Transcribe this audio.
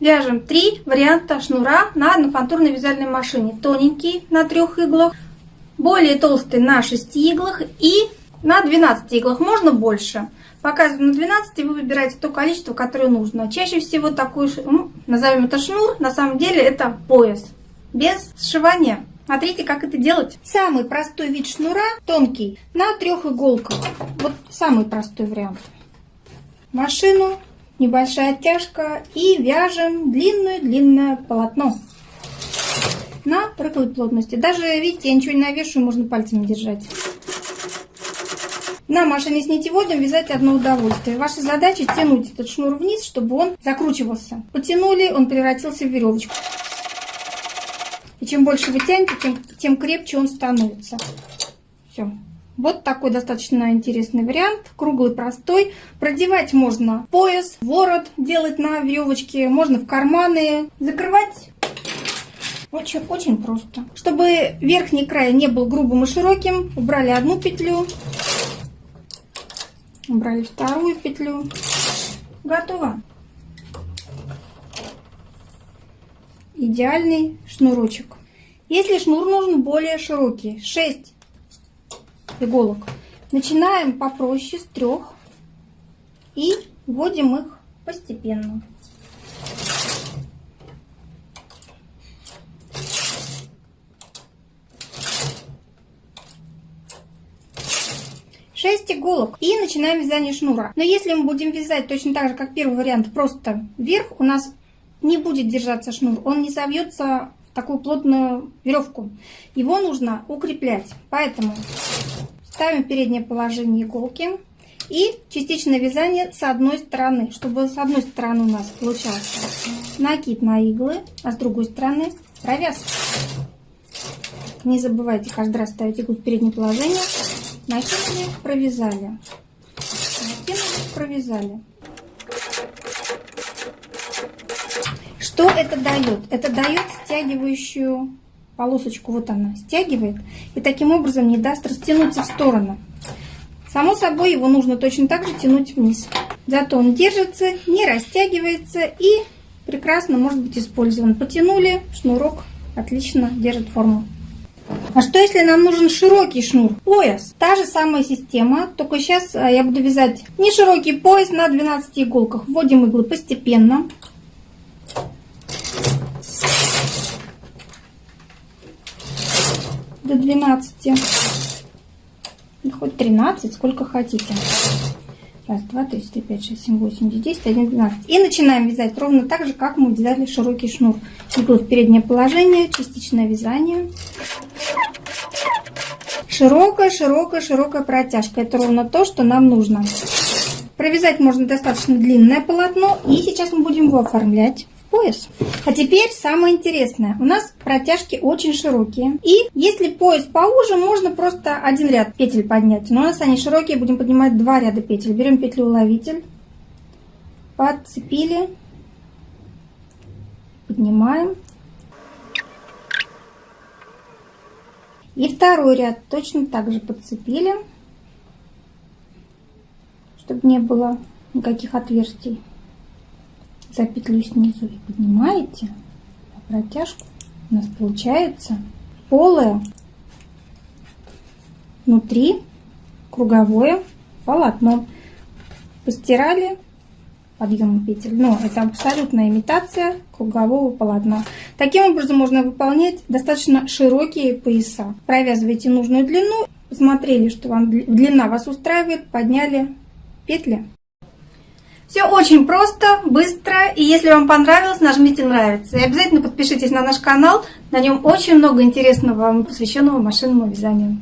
Вяжем три варианта шнура на однофантурной вязальной машине. Тоненький на трех иглах, более толстый на 6 иглах и на 12 иглах. Можно больше. Показываю на 12, вы выбираете то количество, которое нужно. Чаще всего такой, ну, назовем это шнур, на самом деле это пояс. Без сшивания. Смотрите, как это делать. Самый простой вид шнура, тонкий, на трех иголках. Вот самый простой вариант. Машину, небольшая оттяжка и вяжем длинное-длинное полотно на рыхлой плотности. Даже, видите, я ничего не навешиваю, можно пальцами держать. На машине с нитеводом вязать одно удовольствие. Ваша задача тянуть этот шнур вниз, чтобы он закручивался. Потянули, он превратился в веревочку. И чем больше вы тянете, тем, тем крепче он становится. Вот такой достаточно интересный вариант. Круглый, простой. Продевать можно пояс, ворот делать на веревочке. Можно в карманы. Закрывать очень-очень просто. Чтобы верхний край не был грубым и широким, убрали одну петлю. Убрали вторую петлю. Готово. идеальный шнурочек. Если шнур нужен более широкий, 6 иголок, начинаем попроще с трех и вводим их постепенно. Шесть иголок и начинаем вязание шнура. Но если мы будем вязать точно так же, как первый вариант, просто вверх, у нас не будет держаться шнур, он не завьется в такую плотную веревку. Его нужно укреплять. Поэтому ставим переднее положение иголки и частичное вязание с одной стороны, чтобы с одной стороны у нас получался накид на иглы, а с другой стороны провязка. Не забывайте каждый раз ставить иглу в переднее положение. Накинули, провязали. Накинули, провязали. Что это дает? Это дает стягивающую полосочку, вот она стягивает, и таким образом не даст растянуться в сторону. Само собой, его нужно точно так же тянуть вниз. Зато он держится, не растягивается и прекрасно может быть использован. Потянули, шнурок отлично держит форму. А что если нам нужен широкий шнур? Пояс. Та же самая система, только сейчас а, я буду вязать не широкий пояс на 12 иголках. Вводим иглы постепенно. До 12. Ну, хоть 13, сколько хотите. Раз, два, три, четыре, пять, шесть, семь, восемь, десять, один, двенадцать. И начинаем вязать ровно так же, как мы вязали широкий шнур. Иглу в переднее положение, частичное вязание. Широкая, широкая, широкая протяжка. Это ровно то, что нам нужно. Провязать можно достаточно длинное полотно. И сейчас мы будем его оформлять пояс. А теперь самое интересное. У нас протяжки очень широкие. И если пояс поуже, можно просто один ряд петель поднять. Но у нас они широкие, будем поднимать два ряда петель. Берем петлю уловитель, подцепили, поднимаем. И второй ряд точно так же подцепили, чтобы не было никаких отверстий за петлю снизу и поднимаете а протяжку, у нас получается полое внутри круговое полотно. Постирали подъемом петель, но это абсолютная имитация кругового полотна. Таким образом можно выполнять достаточно широкие пояса. Провязывайте нужную длину, посмотрели, что вам длина вас устраивает, подняли петли. Все очень просто, быстро, и если вам понравилось, нажмите нравится. И обязательно подпишитесь на наш канал, на нем очень много интересного, посвященного машинному вязанию.